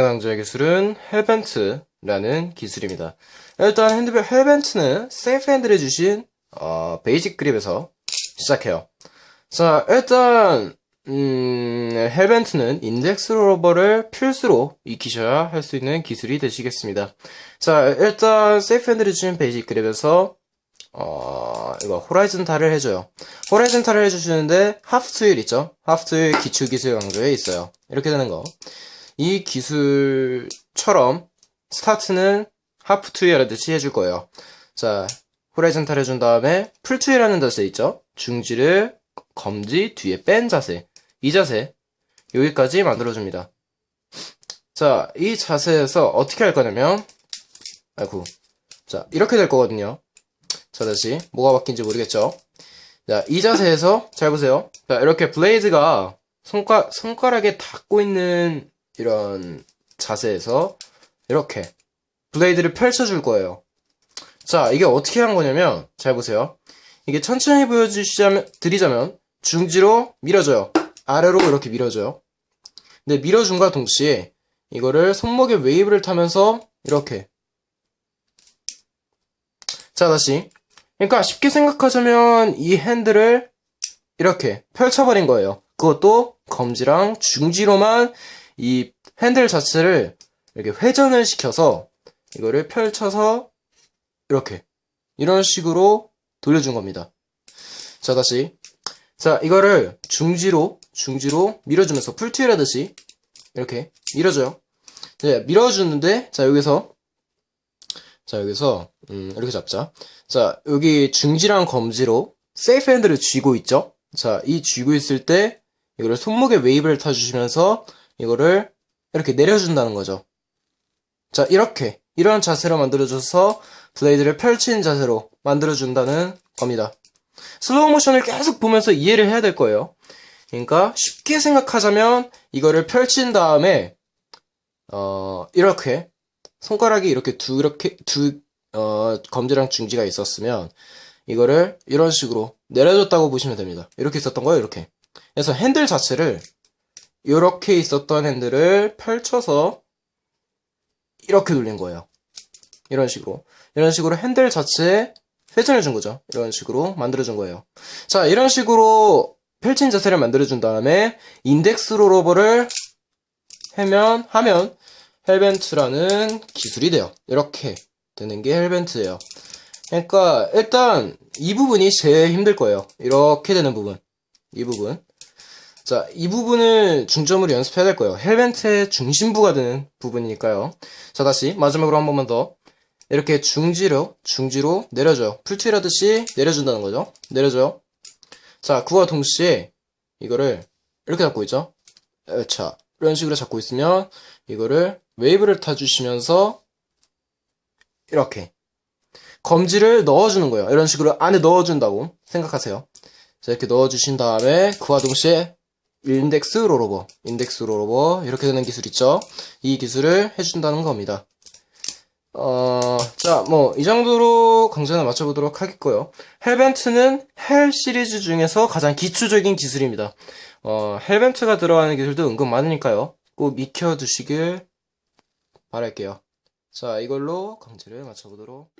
강좌의 기술은 hellbent라는 기술입니다. 일단 핸드벨 hellbent는 safe handle에 쥐신 어, basic grip에서 시작해요. 자, 일단 음, hellbent는 index rollover를 필수로 익히셔야 할 수 있는 기술이 되시겠습니다. 자, 일단 safe handle에 쥐신 basic grip에서 어, 이거 horizontal을 해줘요. horizontal을 해주시는데 half twirl 있죠? half twirl 기초 기술 강좌에 있어요. 이렇게 되는 거. 이 기술처럼 스타트는 하프 하듯이 해줄 거예요. 자, horizontal 해준 다음에 full twirl하는 자세 있죠? 중지를 검지 뒤에 뺀 자세. 이 자세. 여기까지 만들어줍니다. 자, 이 자세에서 어떻게 할 거냐면, 아이고. 자, 이렇게 될 거거든요. 자, 다시. 뭐가 바뀐지 모르겠죠? 자, 이 자세에서, 잘 보세요. 자, 이렇게 블레이드가 손가, 손가락에 닿고 있는 이런 자세에서, 이렇게 블레이드를 펼쳐줄 거예요. 자, 이게 어떻게 한 거냐면, 잘 보세요. 이게 천천히 보여주시자면, 드리자면, 중지로 밀어줘요. 아래로 이렇게 밀어줘요. 근데 밀어준과 동시에, 이거를 손목에 웨이브를 타면서, 이렇게. 자, 다시. 그러니까 쉽게 생각하자면 이 핸들을 이렇게 펼쳐버린 거예요. 그것도 검지랑 중지로만 이 핸들 자체를 이렇게 회전을 시켜서 이거를 펼쳐서 이렇게 이런 식으로 돌려준 겁니다. 자, 다시. 자, 이거를 중지로, 중지로 밀어주면서 풀트윌 하듯이 이렇게 밀어줘요. 네, 밀어주는데, 자, 여기서 자, 여기서, 음, 이렇게 잡자. 자, 여기 중지랑 검지로 safe handle을 쥐고 있죠? 자, 이 쥐고 있을 때, 이거를 손목에 웨이브를 타주시면서, 이거를 이렇게 내려준다는 거죠. 자, 이렇게, 이런 자세로 만들어줘서, 블레이드를 펼친 자세로 만들어준다는 겁니다. 슬로우 모션을 계속 보면서 이해를 해야 될 거예요. 그러니까, 쉽게 생각하자면, 이거를 펼친 다음에, 어, 이렇게, 손가락이 이렇게 두, 이렇게, 두, 어, 검지랑 중지가 있었으면, 이거를 이런 식으로 내려줬다고 보시면 됩니다. 이렇게 있었던 거예요, 이렇게. 그래서 핸들 자체를, 이렇게 있었던 핸들을 펼쳐서, 이렇게 돌린 거예요. 이런 식으로. 이런 식으로 핸들 자체에 회전해 준 거죠. 이런 식으로 만들어 준 거예요. 자, 이런 식으로 펼친 자세를 만들어 준 다음에, 인덱스 롤오버를 하면, 하면, hellbent라는 기술이 돼요. 이렇게 되는 게 hellbent예요. 그러니까 일단 이 부분이 제일 힘들 거예요. 이렇게 되는 부분. 이 부분. 자, 이 부분을 중점으로 연습해야 될 거예요. hellbent의 중심부가 되는 부분이니까요. 자, 다시 마지막으로 한 번만 더. 이렇게 중지로, 중지로 내려줘요. full twirl 하듯이 내려준다는 거죠. 내려줘요. 자, 그와 동시에 이거를 이렇게 잡고 있죠. 자, 이런 식으로 잡고 있으면 이거를 웨이브를 타주시면서 이렇게 검지를 넣어주는 거예요. 이런 식으로 안에 넣어준다고 생각하세요. 자, 이렇게 넣어주신 다음에 그와 동시에 index rollover, index rollover 이렇게 되는 기술 있죠. 이 기술을 해준다는 겁니다. 어, 자, 뭐, 이 정도로 강좌는 마쳐보도록 하겠고요. 헬벤트는 헬 시리즈 중에서 가장 기초적인 기술입니다. 어, 헬벤트가 들어가는 기술도 은근 많으니까요. 꼭 익혀두시길 바랄게요. 자, 이걸로 강좌를 마쳐보도록